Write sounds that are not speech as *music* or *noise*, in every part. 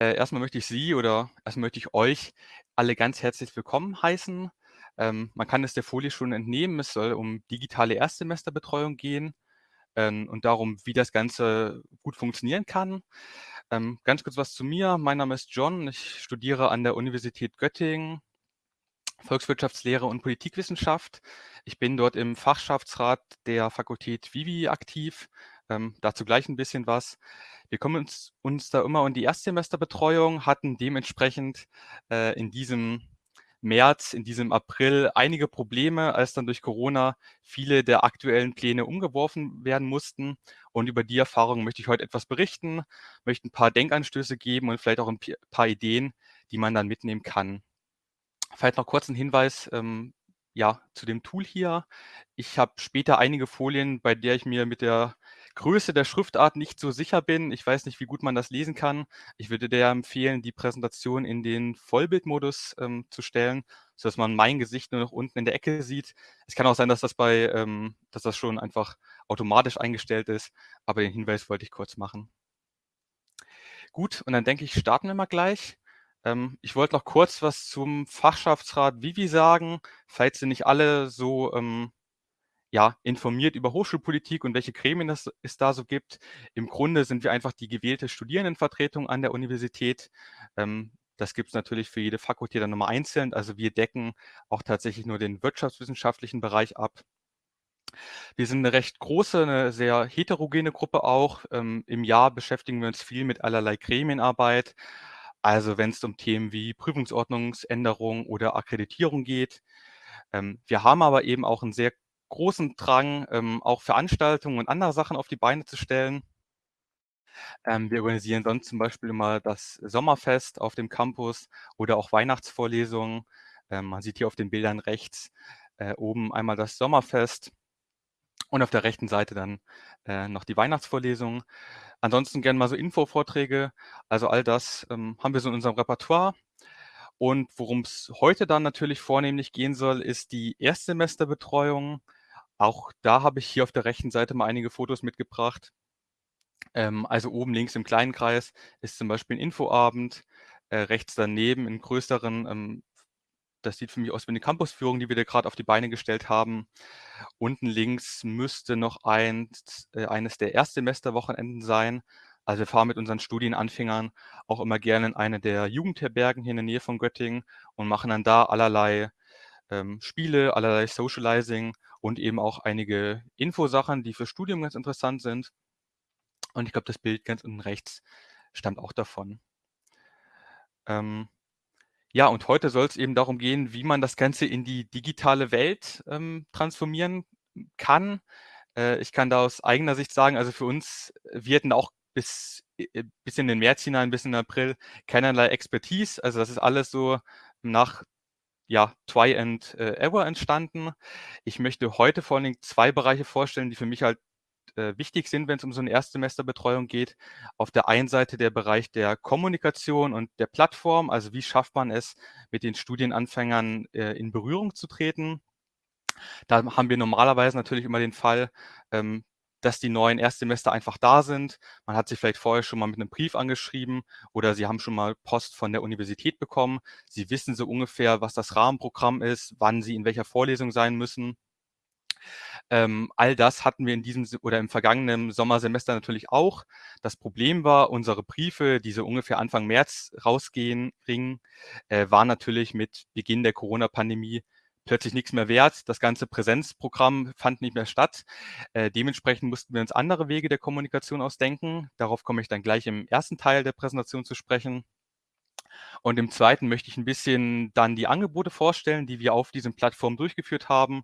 Äh, erst möchte ich Sie oder erst möchte ich euch alle ganz herzlich willkommen heißen. Ähm, man kann es der Folie schon entnehmen, es soll um digitale Erstsemesterbetreuung gehen, ähm, und darum, wie das Ganze gut funktionieren kann. Ähm, ganz kurz was zu mir. Mein Name ist John. Ich studiere an der Universität Göttingen Volkswirtschaftslehre und Politikwissenschaft. Ich bin dort im Fachschaftsrat der Fakultät Vivi aktiv. Ähm, dazu gleich ein bisschen was. Wir kommen uns, uns da immer um die Erstsemesterbetreuung, hatten dementsprechend äh, in diesem März, in diesem April einige Probleme, als dann durch Corona viele der aktuellen Pläne umgeworfen werden mussten. Und über die Erfahrung möchte ich heute etwas berichten, möchte ein paar Denkanstöße geben und vielleicht auch ein paar Ideen, die man dann mitnehmen kann. Vielleicht noch kurz ein Hinweis, ähm, ja, zu dem Tool hier. Ich habe später einige Folien, bei der ich mir mit der Größe der Schriftart nicht so sicher bin. Ich weiß nicht, wie gut man das lesen kann. Ich würde dir empfehlen, die Präsentation in den Vollbildmodus ähm, zu stellen, sodass man mein Gesicht nur noch unten in der Ecke sieht. Es kann auch sein, dass das bei, ähm, dass das schon einfach automatisch eingestellt ist, aber den Hinweis wollte ich kurz machen. Gut, und dann denke ich, starten wir mal gleich. Ähm, ich wollte noch kurz was zum Fachschaftsrat Vivi sagen, falls Sie nicht alle so ähm, ja, informiert über Hochschulpolitik und welche Gremien das, es da so gibt. Im Grunde sind wir einfach die gewählte Studierendenvertretung an der Universität. Ähm, das gibt es natürlich für jede Fakultät dann nochmal einzeln. Also wir decken auch tatsächlich nur den wirtschaftswissenschaftlichen Bereich ab. Wir sind eine recht große, eine sehr heterogene Gruppe auch. Ähm, Im Jahr beschäftigen wir uns viel mit allerlei Gremienarbeit. Also wenn es um Themen wie Prüfungsordnungsänderung oder Akkreditierung geht. Ähm, wir haben aber eben auch einen sehr großen Drang, ähm, auch Veranstaltungen und andere Sachen auf die Beine zu stellen. Ähm, wir organisieren sonst zum Beispiel immer das Sommerfest auf dem Campus oder auch Weihnachtsvorlesungen. Ähm, man sieht hier auf den Bildern rechts äh, oben einmal das Sommerfest und auf der rechten Seite dann äh, noch die Weihnachtsvorlesungen. Ansonsten gerne mal so Infovorträge. Also all das ähm, haben wir so in unserem Repertoire. Und worum es heute dann natürlich vornehmlich gehen soll, ist die Erstsemesterbetreuung. Auch da habe ich hier auf der rechten Seite mal einige Fotos mitgebracht. Ähm, also oben links im kleinen Kreis ist zum Beispiel ein Infoabend. Äh, rechts daneben in größeren ähm, das sieht für mich aus wie eine Campusführung, die wir da gerade auf die Beine gestellt haben. Unten links müsste noch eins, äh, eines der Erstsemesterwochenenden sein. Also wir fahren mit unseren Studienanfängern auch immer gerne in eine der Jugendherbergen hier in der Nähe von Göttingen und machen dann da allerlei ähm, Spiele, allerlei Socializing und eben auch einige Infosachen, die für Studium ganz interessant sind. Und ich glaube, das Bild ganz unten rechts stammt auch davon. Ähm, ja, und heute soll es eben darum gehen, wie man das Ganze in die digitale Welt ähm, transformieren kann. Äh, ich kann da aus eigener Sicht sagen, also für uns, wir hatten auch bis, äh, bis in den März hinein, bis in den April keinerlei Expertise. Also das ist alles so nach ja, Try and äh, Ever entstanden. Ich möchte heute vor allen Dingen zwei Bereiche vorstellen, die für mich halt äh, wichtig sind, wenn es um so eine Erstsemesterbetreuung geht. Auf der einen Seite der Bereich der Kommunikation und der Plattform, also wie schafft man es, mit den Studienanfängern äh, in Berührung zu treten. Da haben wir normalerweise natürlich immer den Fall, ähm, dass die neuen Erstsemester einfach da sind. Man hat sich vielleicht vorher schon mal mit einem Brief angeschrieben oder Sie haben schon mal Post von der Universität bekommen. Sie wissen so ungefähr, was das Rahmenprogramm ist, wann Sie in welcher Vorlesung sein müssen. Ähm, all das hatten wir in diesem oder im vergangenen Sommersemester natürlich auch. Das Problem war, unsere Briefe, die so ungefähr Anfang März rausgehen, ringen, äh, waren natürlich mit Beginn der Corona-Pandemie plötzlich nichts mehr wert. Das ganze Präsenzprogramm fand nicht mehr statt. Äh, dementsprechend mussten wir uns andere Wege der Kommunikation ausdenken. Darauf komme ich dann gleich im ersten Teil der Präsentation zu sprechen. Und im zweiten möchte ich ein bisschen dann die Angebote vorstellen, die wir auf diesen Plattformen durchgeführt haben.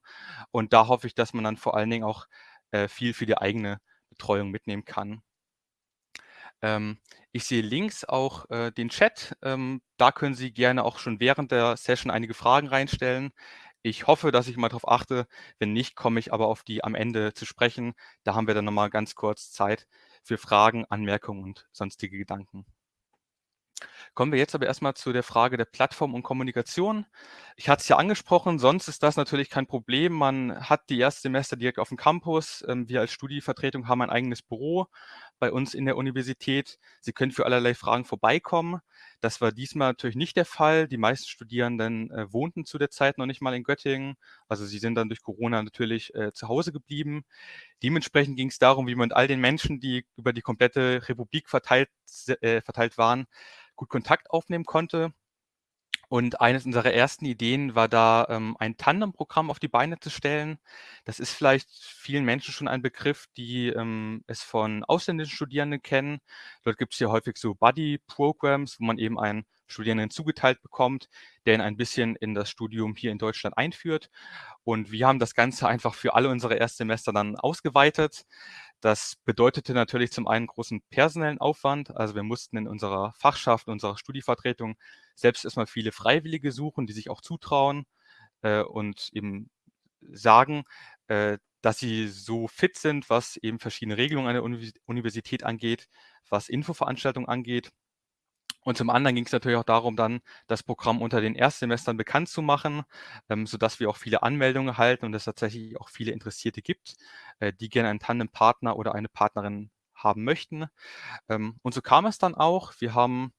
Und da hoffe ich, dass man dann vor allen Dingen auch äh, viel für die eigene Betreuung mitnehmen kann. Ähm, ich sehe links auch äh, den Chat. Ähm, da können Sie gerne auch schon während der Session einige Fragen reinstellen. Ich hoffe, dass ich mal darauf achte. Wenn nicht, komme ich aber auf die am Ende zu sprechen. Da haben wir dann nochmal ganz kurz Zeit für Fragen, Anmerkungen und sonstige Gedanken. Kommen wir jetzt aber erst mal zu der Frage der Plattform und Kommunikation. Ich hatte es ja angesprochen, sonst ist das natürlich kein Problem. Man hat die Erstsemester direkt auf dem Campus. Ähm, wir als Studievertretung haben ein eigenes Büro bei uns in der Universität. Sie können für allerlei Fragen vorbeikommen. Das war diesmal natürlich nicht der Fall. Die meisten Studierenden äh, wohnten zu der Zeit noch nicht mal in Göttingen. Also sie sind dann durch Corona natürlich äh, zu Hause geblieben. Dementsprechend ging es darum, wie man mit all den Menschen, die über die komplette Republik verteilt, äh, verteilt waren, gut Kontakt aufnehmen konnte. Und eines unserer ersten Ideen war da, ähm, ein Tandem-Programm auf die Beine zu stellen. Das ist vielleicht vielen Menschen schon ein Begriff, die ähm, es von ausländischen Studierenden kennen. Dort gibt es ja häufig so Buddy-Programs, wo man eben einen Studierenden zugeteilt bekommt, der ihn ein bisschen in das Studium hier in Deutschland einführt. Und wir haben das Ganze *laughs* einfach für alle unsere Erstsemester dann ausgeweitet. Das bedeutete natürlich zum einen großen personellen Aufwand. Also wir mussten in unserer Fachschaft, unserer Studievertretung selbst erstmal viele Freiwillige suchen, die sich auch zutrauen äh, und eben sagen, äh, dass sie so fit sind, was eben verschiedene Regelungen an der Universität angeht, was Infoveranstaltungen angeht. Und zum anderen ging es natürlich auch darum, dann das Programm unter den Erstsemestern bekannt zu machen, ähm, sodass wir auch viele Anmeldungen erhalten und es tatsächlich auch viele Interessierte gibt, äh, die gerne einen Tandempartner oder eine Partnerin haben möchten. Ähm, und so kam es dann auch. Wir haben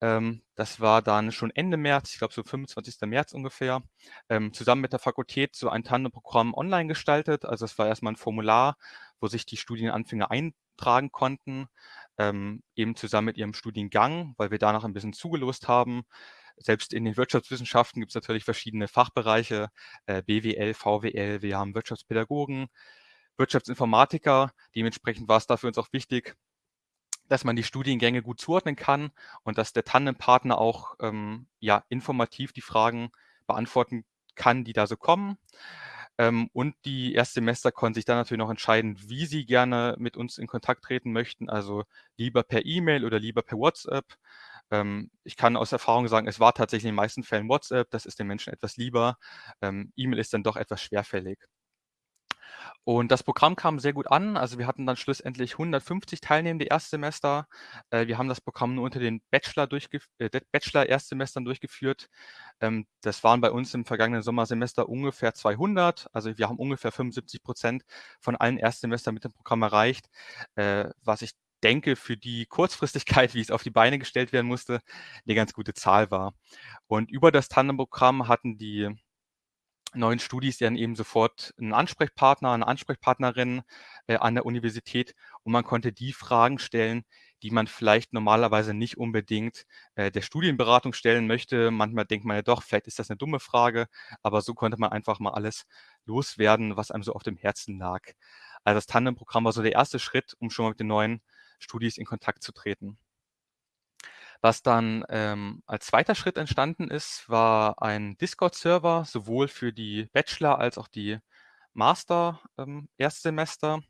ähm, das war dann schon Ende März, ich glaube so 25. März ungefähr, ähm, zusammen mit der Fakultät so ein Tandemprogramm online gestaltet. Also es war erstmal ein Formular, wo sich die Studienanfänger eintragen konnten, ähm, eben zusammen mit ihrem Studiengang, weil wir danach ein bisschen zugelost haben. Selbst in den Wirtschaftswissenschaften gibt es natürlich verschiedene Fachbereiche, äh, BWL, VWL, wir haben Wirtschaftspädagogen, Wirtschaftsinformatiker. Dementsprechend war es da für uns auch wichtig, dass man die Studiengänge gut zuordnen kann und dass der Tandempartner auch ähm, ja, informativ die Fragen beantworten kann, die da so kommen. Ähm, und die Erstsemester konnten sich dann natürlich noch entscheiden, wie sie gerne mit uns in Kontakt treten möchten, also lieber per E-Mail oder lieber per WhatsApp. Ähm, ich kann aus Erfahrung sagen, es war tatsächlich in den meisten Fällen WhatsApp, das ist den Menschen etwas lieber. Ähm, E-Mail ist dann doch etwas schwerfällig. Und das Programm kam sehr gut an. Also wir hatten dann schlussendlich 150 teilnehmende Erstsemester. Äh, wir haben das Programm nur unter den Bachelor äh, Bachelor-Erstsemestern durchgeführt. Ähm, das waren bei uns im vergangenen Sommersemester ungefähr 200. Also wir haben ungefähr 75 Prozent von allen Erstsemestern mit dem Programm erreicht, äh, was ich denke, für die Kurzfristigkeit, *laughs* wie es auf die Beine gestellt werden musste, eine ganz gute Zahl war. Und über das Tandem-Programm hatten die neuen Studis dann eben sofort einen Ansprechpartner, eine Ansprechpartnerin äh, an der Universität und man konnte die Fragen stellen, die man vielleicht normalerweise nicht unbedingt äh, der Studienberatung stellen möchte. Manchmal denkt man ja doch, vielleicht ist das eine dumme Frage, aber so konnte man einfach mal alles loswerden, was einem so auf dem Herzen lag. Also das Tandem-Programm war so der erste Schritt, um schon mal mit den neuen Studis in Kontakt zu treten. Was dann ähm, als zweiter Schritt entstanden ist, war ein Discord-Server, sowohl für die Bachelor- als auch die Master-Erstsemester. Ähm,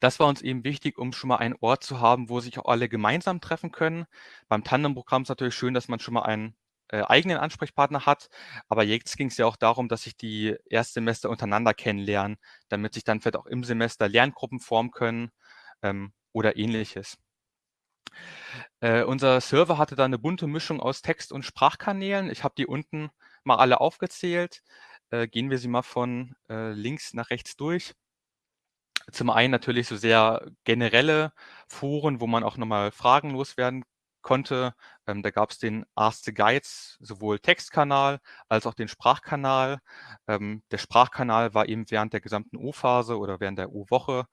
das war uns eben wichtig, um schon mal einen Ort zu haben, wo sich auch alle gemeinsam treffen können. Beim Tandem-Programm ist natürlich schön, dass man schon mal einen äh, eigenen Ansprechpartner hat, aber jetzt ging es ja auch darum, dass sich die Erstsemester untereinander kennenlernen, damit sich dann vielleicht auch im Semester Lerngruppen formen können ähm, oder ähnliches. Äh, unser Server hatte da eine bunte Mischung aus Text und Sprachkanälen. Ich habe die unten mal alle aufgezählt. Äh, gehen wir sie mal von, äh, links nach rechts durch. Zum einen natürlich so sehr generelle Foren, wo man auch noch mal Fragen loswerden konnte. Ähm, da gab's den Ask the Guides, sowohl Textkanal als auch den Sprachkanal. Ähm, der Sprachkanal war eben während der gesamten O-Phase oder während der O-Woche,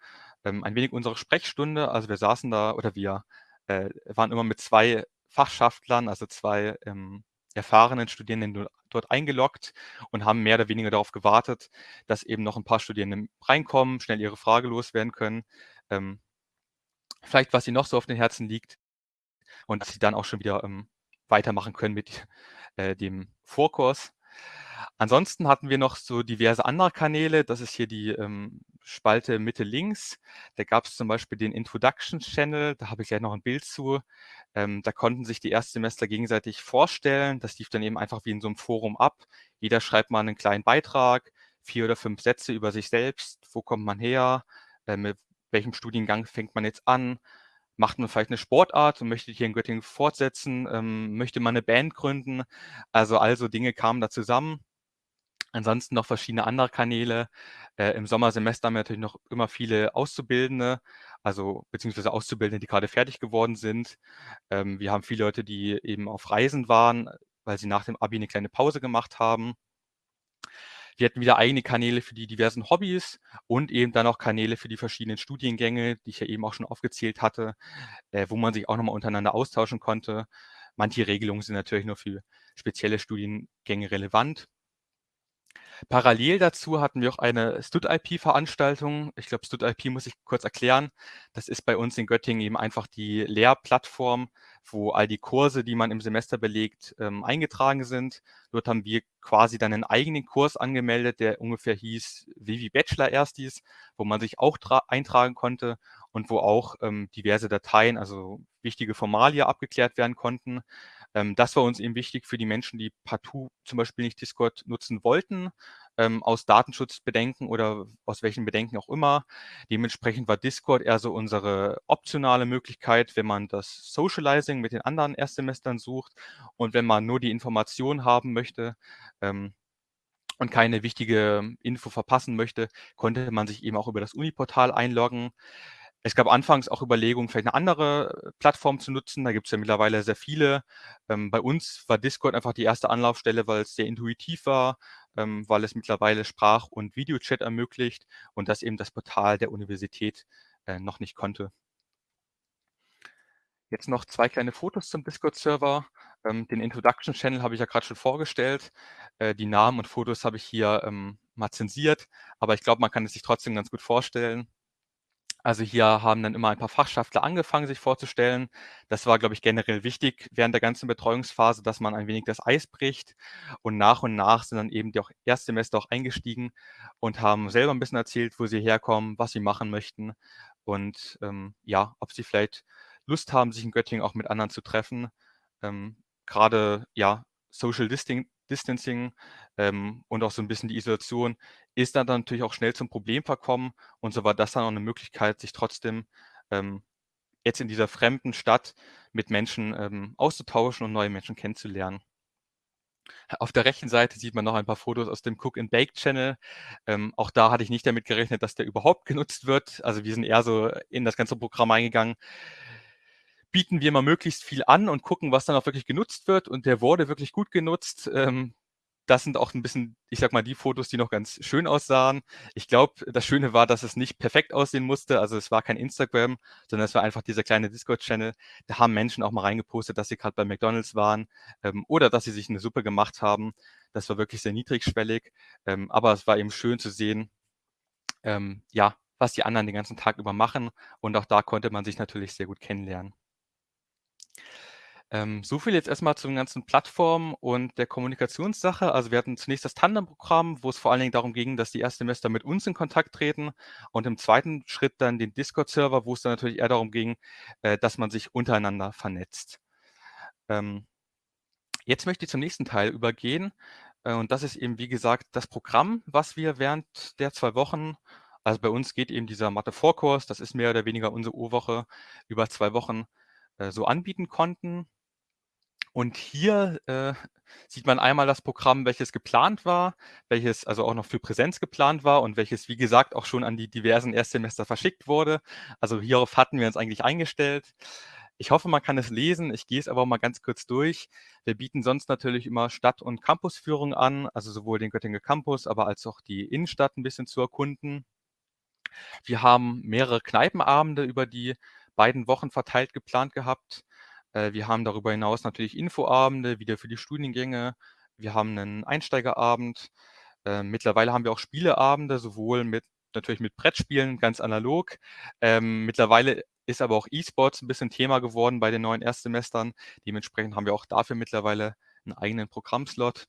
ähm, ein wenig unsere Sprechstunde. Also, wir saßen da oder wir äh, waren immer mit zwei Fachschaftlern, also zwei ähm, erfahrenen Studierenden dort eingeloggt und haben mehr oder weniger darauf gewartet, dass eben noch ein paar Studierende reinkommen, schnell ihre Frage loswerden können. Ähm, vielleicht, was ihnen noch so auf den Herzen liegt und dass sie dann auch schon wieder ähm, weitermachen können mit äh, dem Vorkurs. Ansonsten hatten wir noch so diverse andere Kanäle. Das ist hier die ähm, Spalte Mitte links. Da gab es zum Beispiel den Introduction Channel, da habe ich gleich noch ein Bild zu. Ähm, da konnten sich die Erstsemester gegenseitig vorstellen. Das lief dann eben einfach wie in so einem Forum ab. Jeder schreibt mal einen kleinen Beitrag, vier oder fünf Sätze über sich selbst. Wo kommt man her? Äh, mit welchem Studiengang fängt man jetzt an? macht man vielleicht eine Sportart und möchte hier in Göttingen fortsetzen, ähm, möchte man eine Band gründen. Also, all so Dinge kamen da zusammen. Ansonsten noch verschiedene andere Kanäle. Äh, im Sommersemester haben wir natürlich noch immer viele Auszubildende, also beziehungsweise Auszubildende, die gerade fertig geworden sind. Ähm, wir haben viele Leute, die eben auf Reisen waren, weil sie nach dem Abi eine kleine Pause gemacht haben. Wir hatten wieder eigene Kanäle für die diversen Hobbys und eben dann auch Kanäle für die verschiedenen Studiengänge, die ich ja eben auch schon aufgezählt hatte, äh, wo man sich auch noch mal untereinander austauschen konnte. Manche Regelungen sind natürlich nur für spezielle Studiengänge relevant. Parallel dazu hatten wir auch eine StudIP-Veranstaltung. Ich glaube, StudIP muss ich kurz erklären. Das ist bei uns in Göttingen eben einfach die Lehrplattform, wo all die Kurse, die man im Semester belegt, ähm, eingetragen sind. Dort haben wir quasi dann einen eigenen Kurs angemeldet, der ungefähr hieß Vivi Bachelor Erstis, wo man sich auch eintragen konnte und wo auch ähm, diverse Dateien, also wichtige Formalie abgeklärt werden konnten. Ähm, das war uns eben wichtig für die Menschen, die partout zum Beispiel nicht Discord nutzen wollten, ähm, aus Datenschutzbedenken oder aus welchen Bedenken auch immer. Dementsprechend war Discord eher so unsere optionale Möglichkeit, wenn man das Socializing mit den anderen Erstsemestern sucht und wenn man nur die Information haben möchte, ähm, und keine wichtige Info verpassen möchte, konnte man sich eben auch über das Uni-Portal einloggen. Es gab anfangs auch Überlegungen, vielleicht eine andere äh, Plattform zu nutzen. Da gibt es ja mittlerweile sehr viele. Ähm, bei uns war Discord einfach die erste Anlaufstelle, weil es sehr intuitiv war, ähm, weil es mittlerweile Sprach und Videochat ermöglicht und das eben das Portal der Universität äh, noch nicht konnte. Jetzt noch zwei kleine Fotos zum Discord-Server. Ähm, den Introduction-Channel habe ich ja gerade schon vorgestellt. Äh, die Namen und Fotos habe ich hier, mal zensiert, aber ich glaube, man kann es sich trotzdem ganz gut vorstellen. Also hier haben dann immer ein paar Fachschaftler angefangen, sich vorzustellen. Das war, glaube ich, generell wichtig während der ganzen Betreuungsphase, dass man ein wenig das Eis bricht. Und nach und nach sind dann eben die auch Erstsemester auch eingestiegen und haben selber ein bisschen erzählt, wo sie herkommen, was sie machen möchten und ähm, ja, ob sie vielleicht Lust haben, sich in Göttingen auch mit anderen zu treffen. Ähm, Gerade ja, Social Disting Distancing ähm, und auch so ein bisschen die Isolation ist dann, dann natürlich auch schnell zum Problem verkommen. Und so war das dann auch eine Möglichkeit, sich trotzdem ähm, jetzt in dieser fremden Stadt mit Menschen ähm, auszutauschen und neue Menschen kennenzulernen. Auf der rechten Seite sieht man noch ein paar Fotos aus dem Cook and Bake Channel. Ähm, auch da hatte ich nicht damit gerechnet, dass der überhaupt genutzt wird. Also wir sind eher so in das ganze Programm eingegangen bieten wir mal möglichst viel an und gucken, was dann auch wirklich genutzt wird. Und der wurde wirklich gut genutzt. Ähm, das sind auch ein bisschen, ich sag mal, die Fotos, die noch ganz schön aussahen. Ich glaube, das Schöne war, dass es nicht perfekt aussehen musste. Also es war kein Instagram, sondern es war einfach dieser kleine Discord-Channel. Da haben Menschen auch mal reingepostet, dass sie gerade bei McDonalds waren ähm, oder dass sie sich eine Suppe gemacht haben. Das war wirklich sehr niedrigschwellig. Ähm, aber es war eben schön zu sehen, ähm, ja, was die anderen den ganzen Tag über machen. Und auch da konnte man sich natürlich sehr gut kennenlernen. Ähm, so viel jetzt erstmal zu den ganzen Plattformen und der Kommunikationssache. Also wir hatten zunächst das Tandem-Programm, wo es vor allen Dingen darum ging, dass die Erstsemester mit uns in Kontakt treten und im zweiten Schritt dann den Discord-Server, wo es dann natürlich eher darum ging, äh, dass man sich untereinander vernetzt. Ähm, jetzt möchte ich zum nächsten Teil übergehen äh, und das ist eben, wie gesagt, das Programm, was wir während der zwei Wochen also bei uns geht eben dieser Mathe-Vorkurs, das ist mehr oder weniger unsere Urwoche, über zwei Wochen äh, so anbieten konnten. Und hier äh, *laughs* sieht man einmal das Programm, welches geplant war, welches also auch noch für Präsenz geplant war und welches, wie gesagt, auch schon an die diversen Erstsemester verschickt wurde. Also hierauf hatten wir uns eigentlich eingestellt. Ich hoffe, man kann es lesen. Ich gehe es aber mal ganz kurz durch. Wir bieten sonst natürlich immer Stadt- und Campusführung an, also sowohl den Göttinger Campus, aber als auch die Innenstadt ein bisschen zu erkunden. Wir haben mehrere Kneipenabende über die beiden Wochen verteilt geplant gehabt. Äh, wir haben darüber hinaus natürlich Infoabende, wieder für die Studiengänge. Wir haben einen Einsteigerabend. Äh, mittlerweile haben wir auch Spieleabende, sowohl mit natürlich mit Brettspielen, ganz analog. Ähm, mittlerweile ist aber auch E-Sports ein bisschen Thema geworden bei den neuen Erstsemestern. Dementsprechend haben wir auch dafür mittlerweile einen eigenen Programmslot.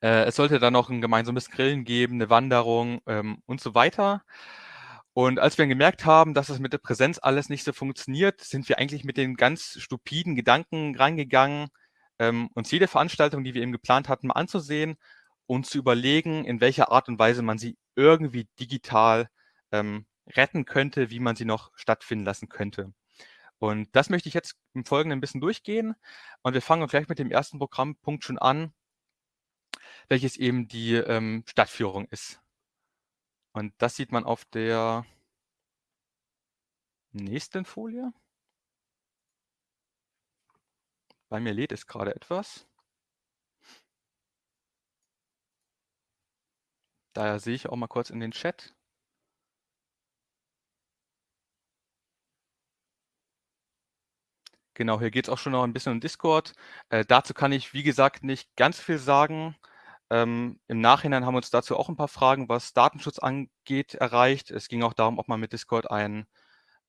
Äh, es sollte dann noch ein gemeinsames Grillen geben, eine Wanderung ähm, und so weiter. Und als wir gemerkt haben, dass es mit der Präsenz alles nicht so funktioniert, sind wir eigentlich mit den ganz stupiden Gedanken reingegangen, ähm, uns jede Veranstaltung, die wir eben geplant hatten, mal anzusehen und zu überlegen, in welcher Art und Weise man sie irgendwie digital ähm, retten könnte, wie man sie noch stattfinden lassen könnte. Und das möchte ich jetzt im Folgenden 'n bisschen durchgehen und wir fangen gleich mit dem ersten Programmpunkt schon an welches eben die, ähm, Stadtführung ist. Und das sieht man auf der nächsten Folie. Bei mir lädt es grade etwas. Daher sehe ich auch mal kurz in den Chat. Genau, hier geht's auch schon noch 'n bisschen um Discord. Äh, dazu kann ich, wie gesagt, nicht ganz viel sagen. Ähm, im Nachhinein haben wir uns dazu auch 'n paar Fragen, was Datenschutz angeht, erreicht. Es ging auch darum, ob man mit Discord ein,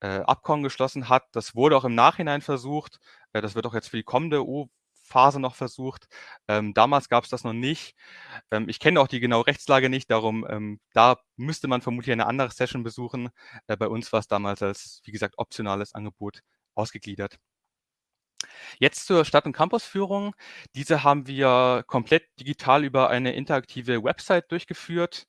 äh, Abkommen geschlossen hat. Das wurde auch im Nachhinein versucht. Äh, das wird auch jetzt für die kommende O-Phase noch versucht. Ähm, damals gab's das noch nicht. Ähm, ich kenne auch die genaue Rechtslage nicht, darum, ähm, da müsste man vermutlich eine andere Session besuchen. Äh, bei uns war's damals als, wie gesagt, optionales Angebot ausgegliedert. Jetzt zur Stadt und Campusführung. Diese haben wir komplett digital über eine interaktive Website durchgeführt.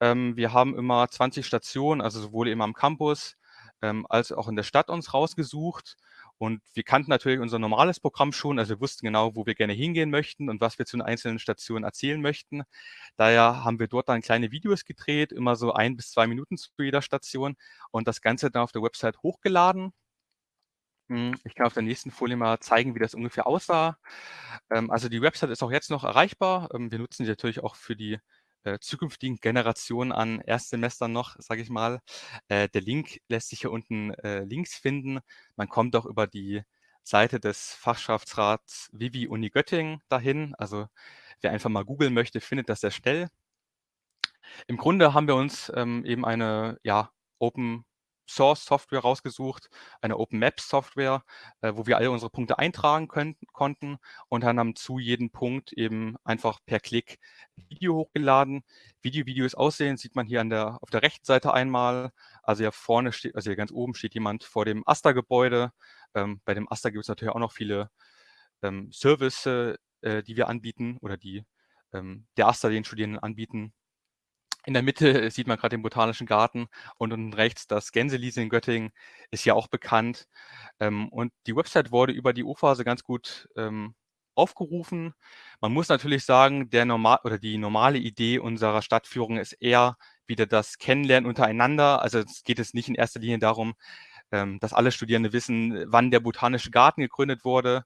Ähm, wir haben immer 20 Stationen, also sowohl eben am Campus, ähm, als auch in der Stadt uns rausgesucht. Und wir kannten natürlich unser normales Programm schon, also wir wussten genau, wo wir gerne hingehen möchten und was wir zu den einzelnen Stationen erzählen möchten. Daher haben wir dort dann kleine Videos gedreht, immer so 1 bis 2 Minuten zu jeder Station und das Ganze dann auf der Website hochgeladen. Hm, ich kann auf der nächsten Folie mal zeigen, wie das ungefähr aussah. Ähm, also die Website ist auch jetzt noch erreichbar. Ähm, wir nutzen die natürlich auch für die, äh, zukünftigen Generationen an Erstsemestern noch, sage ich mal. Äh, der Link lässt sich hier unten, äh, links finden. Man kommt auch über die Seite des Fachschaftsrats Vivi Uni Göttingen dahin. Also, wer einfach mal googeln möchte, findet das sehr schnell. Im Grunde haben wir uns, ähm, eben eine, ja, Open Source Software rausgesucht, eine Open Maps Software, äh, wo wir alle unsere Punkte eintragen könnten konnten und dann haben zu jedem Punkt eben einfach per Klick Video hochgeladen. Wie die Videos aussehen, sieht man hier an der auf der rechten Seite einmal. Also hier vorne steht also hier ganz oben steht jemand vor dem AStA-Gebäude. Ähm, bei dem AStA gibt's natürlich auch noch viele, ähm, Service äh, die wir anbieten oder die, ähm, der AStA den Studierenden anbieten. In der Mitte sieht man grad den Botanischen Garten und unten rechts das Gänselied in Göttingen ist ja auch bekannt. Ähm, und die Website wurde über die O-Phase ganz gut, ähm, aufgerufen. Man muss natürlich sagen, der norma oder die normale Idee unserer Stadtführung ist eher wieder das Kennenlernen untereinander. Also, es geht jetzt nicht in erster Linie darum, ähm, dass alle Studierende wissen, wann der Botanische Garten gegründet wurde,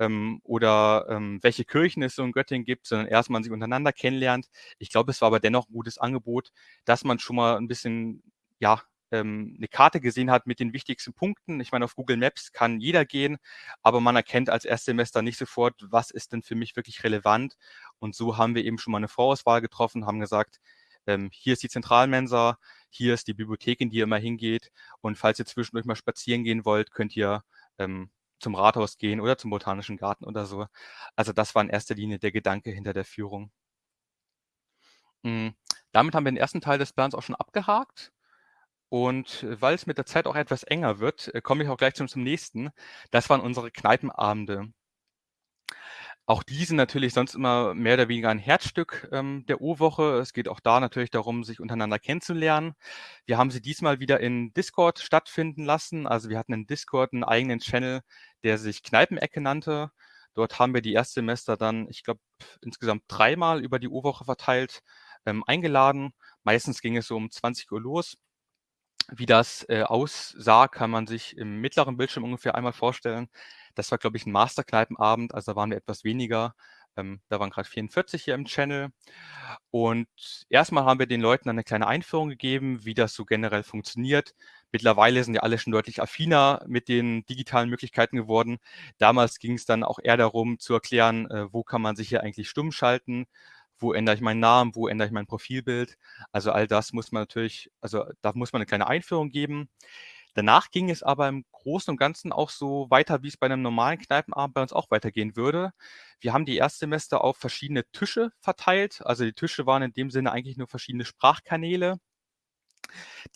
ähm, oder, ähm, welche Kirchen es so in Göttingen gibt, sondern erst man sich untereinander kennenlernt. Ich glaube, es war aber dennoch 'n gutes Angebot, dass man schon mal 'n bisschen, ja, ähm, 'ne Karte gesehen hat mit den wichtigsten Punkten. Ich meine, auf Google Maps kann jeder gehen, aber man erkennt als Erstsemester nicht sofort, was ist denn für mich wirklich relevant. Und so haben wir eben schon mal 'ne Vorauswahl getroffen, haben gesagt, ähm, hier ist die Zentralmensa, hier ist die Bibliothek, in die ihr immer hingeht. Und falls ihr zwischendurch mal spazieren gehen wollt, könnt ihr, ähm, zum Rathaus gehen oder zum Botanischen Garten oder so. Also, das war in erster Linie der Gedanke hinter der Führung. Hm, damit haben wir den ersten Teil des Plans auch schon abgehakt. Und weil es mit der Zeit auch etwas enger wird, äh, komme ich auch gleich schon zum nächsten. Das waren unsere Kneipenabende. Auch die sind natürlich sonst immer mehr oder weniger ein Herzstück, ähm, der O-Woche. Es geht auch da natürlich darum, sich untereinander kennenzulernen. Wir haben sie diesmal wieder in Discord stattfinden lassen. Also, wir hatten in Discord 'n eigenen Channel, der sich Kneipenecke nannte. Dort haben wir die Erstsemester dann, ich glaube, insgesamt dreimal über die O-Woche verteilt, ähm, eingeladen. Meistens ging es so um 20:00 los. Wie das, äh, aussah, kann man sich im mittleren Bildschirm ungefähr einmal vorstellen. Das war, glaube ich, 'n Masterkneipenabend, also da waren wir etwas weniger. Ähm, da waren grad 44 hier im Channel. Und erst mal haben wir den Leuten dann 'ne kleine Einführung gegeben, wie das so generell funktioniert. Mittlerweile sind ja alle schon deutlich affiner mit den digitalen Möglichkeiten geworden. Damals ging's dann auch eher darum zu erklären, äh, wo kann man sich hier eigentlich stumm schalten? Wo ändere ich meinen Namen? Wo ändere ich mein Profilbild? Also, all das muss man natürlich also, da muss man 'ne kleine Einführung geben. Danach ging es aber im Großen und Ganzen auch so weiter, wie's bei 'nem normalen Kneipenabend bei uns auch weitergehen würde. Wir haben die Erstsemester auf verschiedene Tische verteilt. Also, die Tische waren in dem Sinne eigentlich nur verschiedene Sprachkanäle.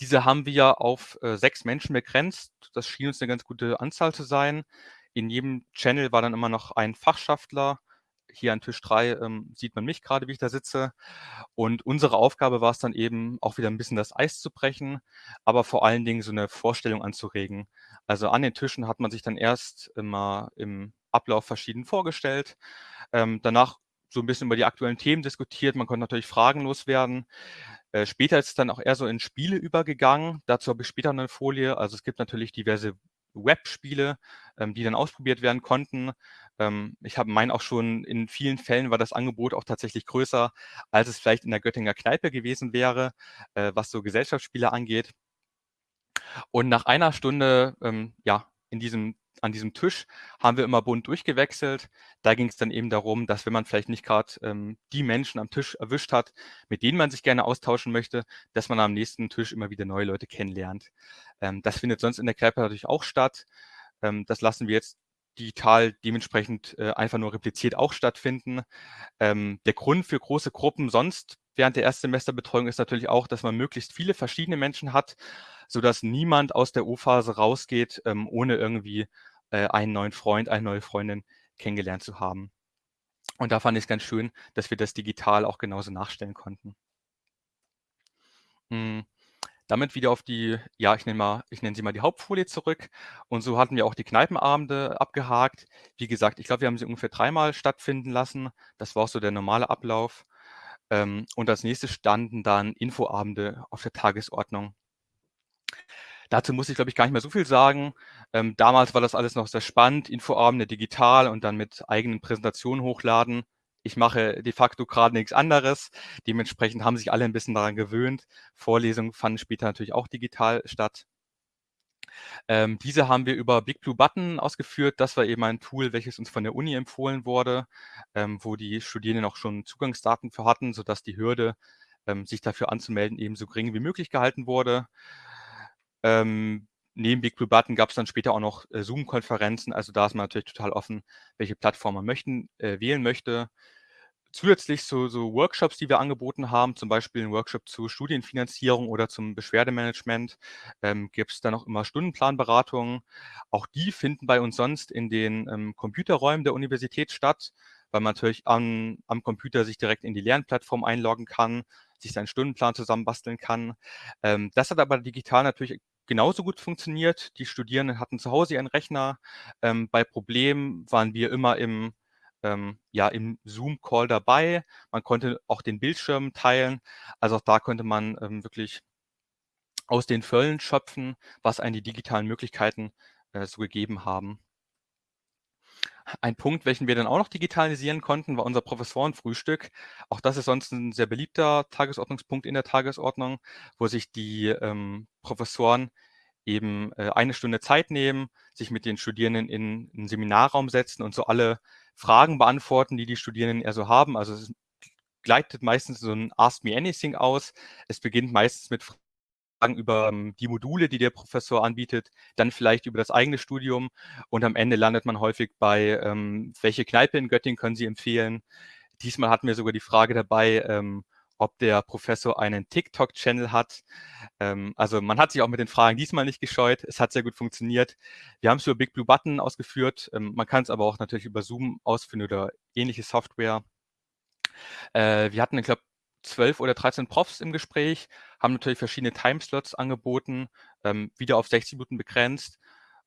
Diese haben wir auf, äh, 6 Menschen begrenzt. Das schien uns 'ne ganz gute Anzahl zu sein. In jedem Channel war dann immer noch ein Fachschaftler hier an Tisch 3 ähm, sieht man mich gerade, wie ich da sitze. Und unsere Aufgabe war es dann eben, auch wieder ein bisschen das Eis zu brechen, aber vor allen Dingen so eine Vorstellung anzuregen. Also an den Tischen hat man sich dann erst immer im Ablauf verschieden vorgestellt, ähm, danach so ein bisschen über die aktuellen Themen diskutiert. Man konnte natürlich Fragen loswerden. Äh, später ist es dann auch eher so in Spiele übergegangen. Dazu habe ich später eine Folie. Also es gibt natürlich diverse Webspiele, ähm, die dann ausprobiert werden konnten. Ähm, ich habe meinen auch schon in vielen Fällen war das Angebot auch tatsächlich größer, als es vielleicht in der Göttinger Kneipe gewesen wäre, äh, was so Gesellschaftsspiele angeht. Und nach einer Stunde, ähm, ja, in diesem an diesem Tisch haben wir immer bunt durchgewechselt. Da ging es dann eben darum, dass wenn man vielleicht nicht gerade ähm, die Menschen am Tisch erwischt hat, mit denen man sich gerne austauschen möchte, dass man am nächsten Tisch immer wieder neue Leute kennenlernt. Ähm, das findet sonst in der Kneipe natürlich auch statt. Ähm, das lassen wir jetzt digital dementsprechend äh, einfach nur repliziert auch stattfinden. Ähm, der Grund für große Gruppen sonst während der Erstsemesterbetreuung ist natürlich auch, dass man möglichst viele verschiedene Menschen hat, sodass niemand aus der O-Phase rausgeht, ähm, ohne irgendwie äh, einen neuen Freund, eine neue Freundin kennengelernt zu haben. Und da fand ich es ganz schön, dass wir das digital auch genauso nachstellen konnten. Hm, damit wieder auf die, ja, ich nenne mal, ich nenne sie mal die Hauptfolie zurück. Und so hatten wir auch die Kneipenabende abgehakt. Wie gesagt, ich glaube, wir haben sie ungefähr dreimal stattfinden lassen. Das war auch so der normale Ablauf. Ähm, und als nächstes standen dann Infoabende auf der Tagesordnung. Dazu muss ich, glaube ich, gar nicht mehr so viel sagen. Ähm, damals war das alles noch sehr spannend, Infoabende digital und dann mit eigenen Präsentationen hochladen. Ich mache de facto gerade nichts anderes. Dementsprechend haben sich alle ein bisschen daran gewöhnt. Vorlesungen fanden später natürlich auch digital statt. Ähm, diese haben wir über Big Blue Button ausgeführt. Das war eben ein Tool, welches uns von der Uni empfohlen wurde, ähm, wo die Studierenden auch schon Zugangsdaten für hatten, sodass die Hürde, ähm, sich dafür anzumelden, eben so gering wie möglich gehalten wurde. Ähm, neben Big Blue Button gab es dann später auch noch äh, Zoom-Konferenzen. Also da ist man natürlich total offen, welche Plattform man möchten, äh, wählen möchte. Zusätzlich so, so Workshops, die wir angeboten haben, zum Beispiel ein Workshop zur Studienfinanzierung oder zum Beschwerdemanagement, ähm, gibt es dann auch immer Stundenplanberatungen. Auch die finden bei uns sonst in den ähm, Computerräumen der Universität statt, weil man natürlich am, am Computer sich direkt in die Lernplattform einloggen kann, sich seinen Stundenplan zusammenbasteln kann. Ähm, das hat aber digital natürlich genauso gut funktioniert. Die Studierenden hatten zu Hause ihren Rechner. Ähm, bei Problemen waren wir immer im, ähm, ja, im Zoom-Call dabei. Man konnte auch den Bildschirm teilen. Also auch da konnte man ähm, wirklich aus den Föllen schöpfen, was einen die digitalen Möglichkeiten äh, so gegeben haben. Ein Punkt, welchen wir dann auch noch digitalisieren konnten, war unser Professorenfrühstück. Auch das ist sonst ein sehr beliebter Tagesordnungspunkt in der Tagesordnung, wo sich die ähm, Professoren eben äh, eine Stunde Zeit nehmen, sich mit den Studierenden in einen Seminarraum setzen und so alle Fragen beantworten, die die Studierenden eher so haben. Also es gleitet meistens so ein Ask Me Anything aus. Es beginnt meistens mit über ähm, die Module, die der Professor anbietet, dann vielleicht über das eigene Studium und am Ende landet man häufig bei, ähm, welche Kneipe in Göttingen können Sie empfehlen? Diesmal hatten wir sogar die Frage dabei, ähm, ob der Professor einen TikTok-Channel hat. Ähm, also man hat sich auch mit den Fragen diesmal nicht gescheut. Es hat sehr gut funktioniert. Wir haben es über Big Blue Button ausgeführt. Ähm, man kann es aber auch natürlich über Zoom ausführen oder ähnliche Software. Äh, wir hatten, ich glaube, 12 oder 13 Profs im Gespräch, haben natürlich verschiedene Timeslots angeboten, ähm, wieder auf 60 Minuten begrenzt.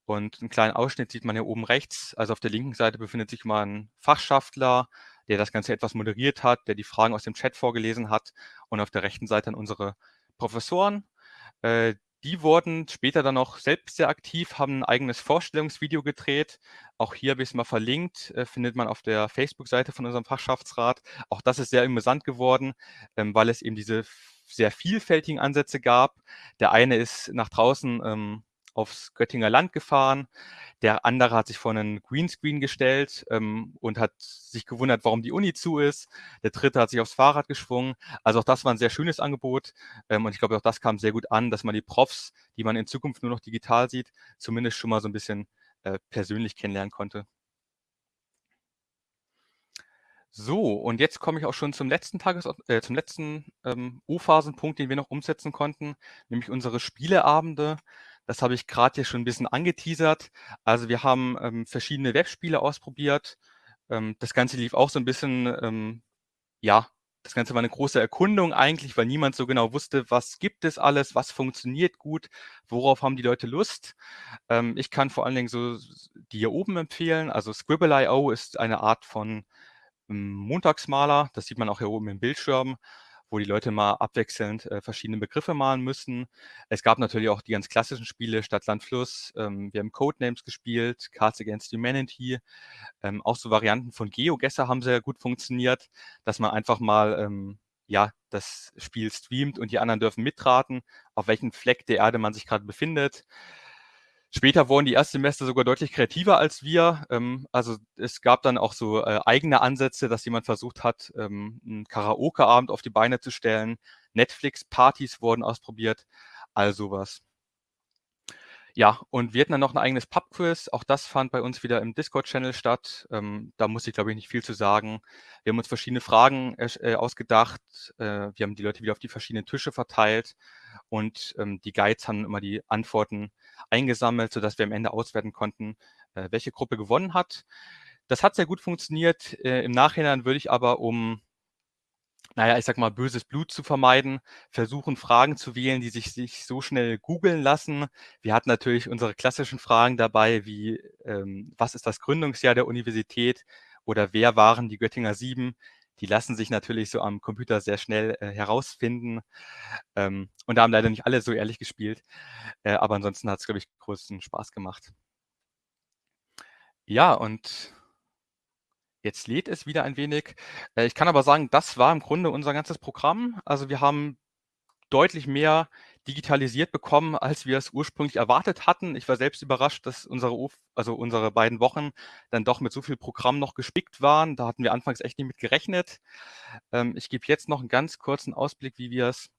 Und einen kleinen Ausschnitt sieht man hier oben rechts. Also auf der linken Seite befindet sich mal ein Fachschaftler, der das Ganze etwas moderiert hat, der die Fragen aus dem Chat vorgelesen hat. Und auf der rechten Seite dann unsere Professoren. Äh, die wurden später dann noch selbst sehr aktiv, haben ein eigenes Vorstellungsvideo gedreht. Auch hier habe ich es mal verlinkt, äh, findet man auf der Facebook-Seite von unserem Fachschaftsrat. Auch das ist sehr amüsant geworden, ähm, weil es eben diese sehr vielfältigen Ansätze gab. Der eine ist nach draußen ähm, aufs Göttinger Land gefahren. Der andere hat sich vor einen Greenscreen gestellt ähm, und hat sich gewundert, warum die Uni zu ist. Der dritte hat sich aufs Fahrrad geschwungen. Also auch das war ein sehr schönes Angebot. Ähm, und ich glaube, auch das kam sehr gut an, dass man die Profs, die man in Zukunft nur noch digital sieht, zumindest schon mal so ein bisschen äh, persönlich kennenlernen konnte. So, und jetzt komme ich auch schon zum letzten Tages äh, zum letzten ähm, U-Phasenpunkt, den wir noch umsetzen konnten, nämlich unsere Spieleabende. Das habe ich gerade hier schon ein bisschen angeteasert. Also wir haben ähm, verschiedene Webspiele ausprobiert. Ähm, das Ganze lief auch so ein bisschen, ähm, ja, das Ganze war eine große Erkundung eigentlich, weil niemand so genau wusste, was gibt es alles, was funktioniert gut, worauf haben die Leute Lust. Ähm, ich kann vor allen Dingen so die hier oben empfehlen. Also Scribble.io ist eine Art von hm, Montagsmaler. Das sieht man auch hier oben im Bildschirm wo die Leute mal abwechselnd äh, verschiedene Begriffe malen müssen. Es gab natürlich auch die ganz klassischen Spiele, Stadt, Land, Fluss. Ähm, wir haben Codenames gespielt, Cards Against Humanity. Ähm, auch so Varianten von GeoGuessr haben sehr gut funktioniert, dass man einfach mal ähm, ja, das Spiel streamt und die anderen dürfen mitraten, auf welchem Fleck der Erde man sich gerade befindet. Später wurden die Erstsemester sogar deutlich kreativer als wir. Ähm, also es gab dann auch so äh, eigene Ansätze, dass jemand versucht hat, ähm, einen Karaoke-Abend auf die Beine zu stellen. Netflix-Partys wurden ausprobiert, all sowas. Ja, und wir hatten dann noch ein eigenes Pub-Quiz. Auch das fand bei uns wieder im Discord-Channel statt. Ähm, da muss ich, glaube ich, nicht viel zu sagen. Wir haben uns verschiedene Fragen äh, ausgedacht. Äh, wir haben die Leute wieder auf die verschiedenen Tische verteilt und ähm, die Guides haben immer die Antworten eingesammelt, sodass wir am Ende auswerten konnten, äh, welche Gruppe gewonnen hat. Das hat sehr gut funktioniert. Äh, Im Nachhinein würde ich aber, um naja, ich sag mal, böses Blut zu vermeiden, versuchen Fragen zu wählen, die sich, sich so schnell googeln lassen. Wir hatten natürlich unsere klassischen Fragen dabei, wie ähm, was ist das Gründungsjahr der Universität oder wer waren die Göttinger Sieben? Die lassen sich natürlich so am Computer sehr schnell äh, herausfinden. Ähm, und da haben leider nicht alle so ehrlich gespielt. Äh, aber ansonsten hat es, glaube ich, größten Spaß gemacht. Ja, und Jetzt lädt es wieder ein wenig. Äh, ich kann aber sagen, das war im Grunde unser ganzes Programm. Also wir haben deutlich mehr digitalisiert bekommen, als wir es ursprünglich erwartet hatten. Ich war selbst überrascht, dass unsere, also unsere beiden Wochen dann doch mit so viel Programm noch gespickt waren. Da hatten wir anfangs echt nicht mit gerechnet. Ähm, ich gebe jetzt noch einen ganz kurzen Ausblick, wie wir es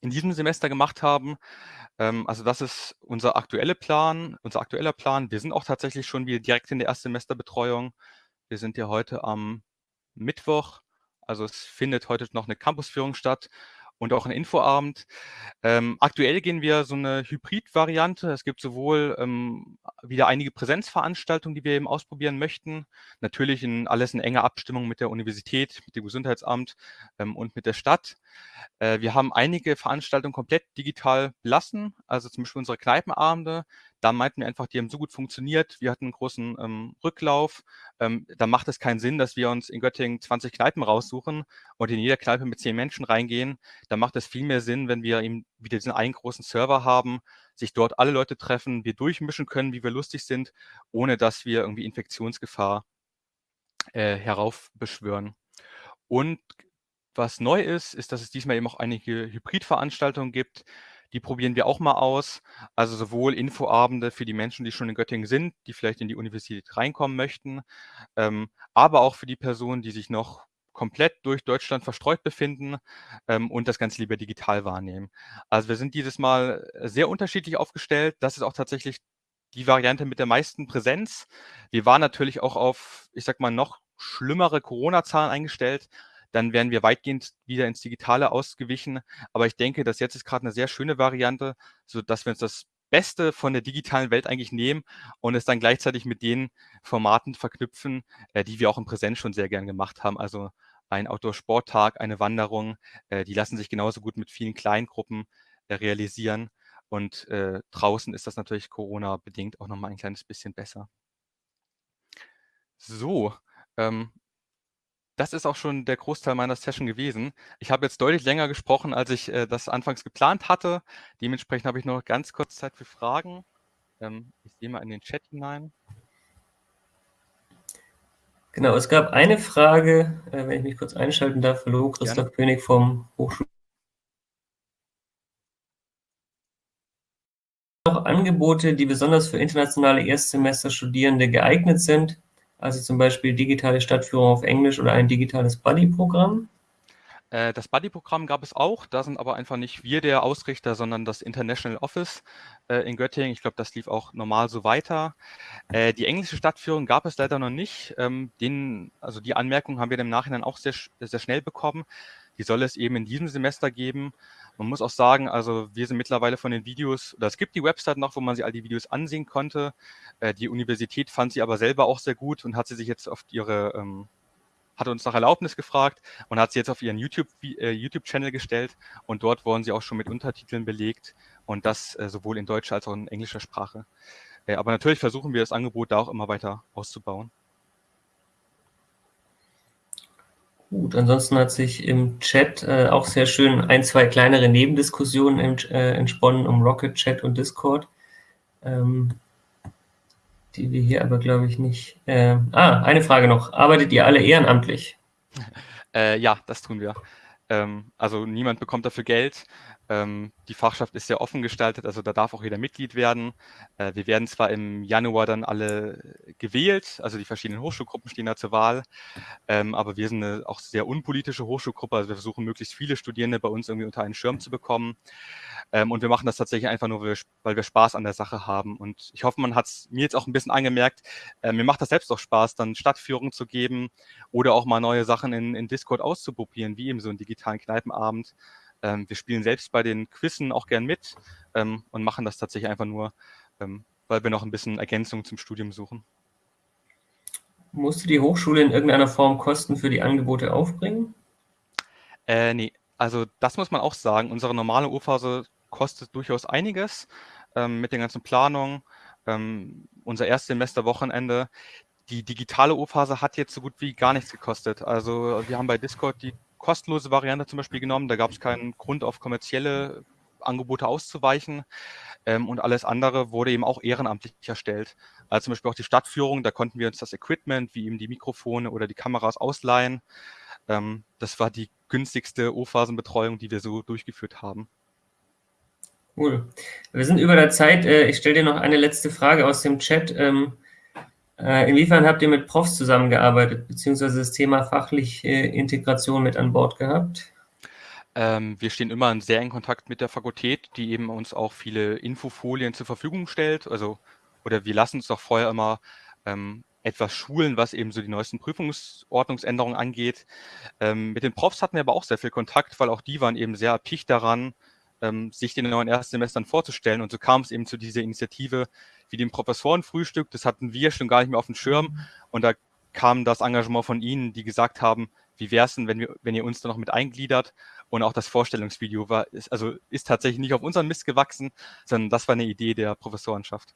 in diesem Semester gemacht haben. Ähm, also das ist unser aktueller Plan, unser aktueller Plan. Wir sind auch tatsächlich schon wieder direkt in der Erstsemesterbetreuung. Wir sind ja heute am Mittwoch, also es findet heute noch eine Campusführung statt und auch ein Infoabend. Ähm, aktuell gehen wir so eine Hybrid-Variante. Es gibt sowohl ähm, wieder einige Präsenzveranstaltungen, die wir eben ausprobieren möchten. Natürlich in alles in enger Abstimmung mit der Universität, mit dem Gesundheitsamt ähm, und mit der Stadt. Äh, wir haben einige Veranstaltungen komplett digital belassen, also zum Beispiel unsere Kneipenabende. Da meinten wir einfach, die haben so gut funktioniert. Wir hatten einen großen ähm, Rücklauf. Ähm, da macht es keinen Sinn, dass wir uns in Göttingen 20 Kneipen raussuchen und in jeder Kneipe mit 10 Menschen reingehen. Da macht es viel mehr Sinn, wenn wir eben wieder diesen einen großen Server haben, sich dort alle Leute treffen, wir durchmischen können, wie wir lustig sind, ohne dass wir irgendwie Infektionsgefahr äh, heraufbeschwören. Und was neu ist, ist, dass es diesmal eben auch einige Hybridveranstaltungen gibt. Die probieren wir auch mal aus. Also sowohl Infoabende für die Menschen, die schon in Göttingen sind, die vielleicht in die Universität reinkommen möchten, ähm, aber auch für die Personen, die sich noch komplett durch Deutschland verstreut befinden ähm, und das Ganze lieber digital wahrnehmen. Also wir sind dieses Mal sehr unterschiedlich aufgestellt. Das ist auch tatsächlich die Variante mit der meisten Präsenz. Wir waren natürlich auch auf, ich sag mal, noch schlimmere Corona-Zahlen eingestellt dann wären wir weitgehend wieder ins Digitale ausgewichen. Aber ich denke, dass jetzt ist gerade eine sehr schöne Variante, so dass wir uns das Beste von der digitalen Welt eigentlich nehmen und es dann gleichzeitig mit den Formaten verknüpfen, äh, die wir auch im Präsenz schon sehr gern gemacht haben. Also ein Outdoor-Sporttag, eine Wanderung, äh, die lassen sich genauso gut mit vielen kleinen Gruppen äh, realisieren. Und äh, draußen ist das natürlich Corona-bedingt auch nochmal ein kleines bisschen besser. So, ähm, das ist auch schon der Großteil meiner Session gewesen. Ich habe jetzt deutlich länger gesprochen, als ich äh, das anfangs geplant hatte. Dementsprechend habe ich noch ganz kurz Zeit für Fragen. Ähm, ich sehe mal in den Chat hinein. Genau, es gab eine Frage, äh, wenn ich mich kurz einschalten darf. Hallo, Christoph Gerne. König vom Hochschul. Noch Angebote, die besonders für internationale Erstsemester-Studierende geeignet sind also zum Beispiel digitale Stadtführung auf Englisch oder ein digitales Buddy-Programm? Äh, das Buddy-Programm gab es auch, da sind aber einfach nicht wir der Ausrichter, sondern das International Office äh, in Göttingen. Ich glaube, das lief auch normal so weiter. Äh, die englische Stadtführung gab es leider noch nicht. Ähm, den, also die Anmerkung haben wir im Nachhinein auch sehr, sehr schnell bekommen. Die soll es eben in diesem Semester geben. Man muss auch sagen, also wir sind mittlerweile von den Videos, oder es gibt die Website noch, wo man sich all die Videos ansehen konnte. Äh, die Universität fand sie aber selber auch sehr gut und hat sie sich jetzt auf ihre, ähm, hat uns nach Erlaubnis gefragt und hat sie jetzt auf ihren YouTube-Channel äh, YouTube gestellt und dort wurden sie auch schon mit Untertiteln belegt und das äh, sowohl in deutscher als auch in englischer Sprache. Aber natürlich versuchen wir das Angebot da auch immer weiter auszubauen. Gut, ansonsten hat sich im Chat äh, auch sehr schön ein, zwei kleinere Nebendiskussionen im, äh, entsponnen um Rocket Chat und Discord, ähm, die wir hier aber, glaube ich, nicht... Äh, ah, eine Frage noch. Arbeitet ihr alle ehrenamtlich? *laughs* Äh, ja, das tun wir. Ähm, also niemand bekommt dafür Geld. Ähm, die Fachschaft ist sehr offen gestaltet, also da darf auch jeder Mitglied werden. Äh, wir werden zwar im Januar dann alle gewählt, also die verschiedenen Hochschulgruppen stehen da zur Wahl, ähm, aber wir sind eine auch sehr unpolitische Hochschulgruppe, also wir versuchen möglichst viele Studierende bei uns irgendwie unter einen Schirm zu bekommen. Ähm, und wir machen das tatsächlich einfach nur, weil wir Spaß an der Sache haben. Und ich hoffe, man hat es mir jetzt auch ein bisschen angemerkt, äh, mir macht das selbst auch Spaß, dann Stadtführungen zu geben oder auch mal neue Sachen in, in Discord auszuprobieren, wie eben so einen digitalen Kneipenabend. Ähm, wir spielen selbst bei den Quizzen auch gern mit ähm, und machen das tatsächlich einfach nur, ähm, weil wir noch ein bisschen Ergänzung zum Studium suchen. Musste die Hochschule in irgendeiner Form Kosten für die Angebote aufbringen? Äh, nee, also das muss man auch sagen. Unsere normale U-Phase kostet durchaus einiges ähm, mit den ganzen Planungen. Ähm, unser Erstsemester-Wochenende. Die digitale U-Phase hat jetzt so gut wie gar nichts gekostet. Also wir haben bei Discord die kostenlose Variante zum Beispiel genommen. Da gab es keinen Grund, auf kommerzielle Angebote auszuweichen. Ähm, und alles andere wurde eben auch ehrenamtlich erstellt. Also zum Beispiel auch die Stadtführung, da konnten wir uns das Equipment, wie eben die Mikrofone oder die Kameras ausleihen. Ähm, das war die günstigste O-Phasenbetreuung, die wir so durchgeführt haben. Cool. Wir sind über der Zeit. Äh, ich stelle dir noch eine letzte Frage aus dem Chat. Ähm, äh, inwiefern habt ihr mit Profs zusammengearbeitet, beziehungsweise das Thema fachliche Integration mit an Bord gehabt? Ähm, wir stehen immer in sehr engen Kontakt mit der Fakultät, die eben uns auch viele Infofolien zur Verfügung stellt. Also, oder wir lassen uns doch vorher immer ähm, etwas schulen, was eben so die neuesten Prüfungsordnungsänderungen angeht. Ähm, mit den Profs hatten wir aber auch sehr viel Kontakt, weil auch die waren eben sehr erpicht daran, ähm, sich den neuen Erstsemestern vorzustellen. Und so kam es eben zu dieser Initiative wie dem Professorenfrühstück. Das hatten wir schon gar nicht mehr auf dem Schirm. Und da kam das Engagement von Ihnen, die gesagt haben, wie wäre es denn, wenn, wir, wenn ihr uns da noch mit eingliedert? Und auch das Vorstellungsvideo war, ist, also ist tatsächlich nicht auf unseren Mist gewachsen, sondern das war eine Idee der Professorenschaft.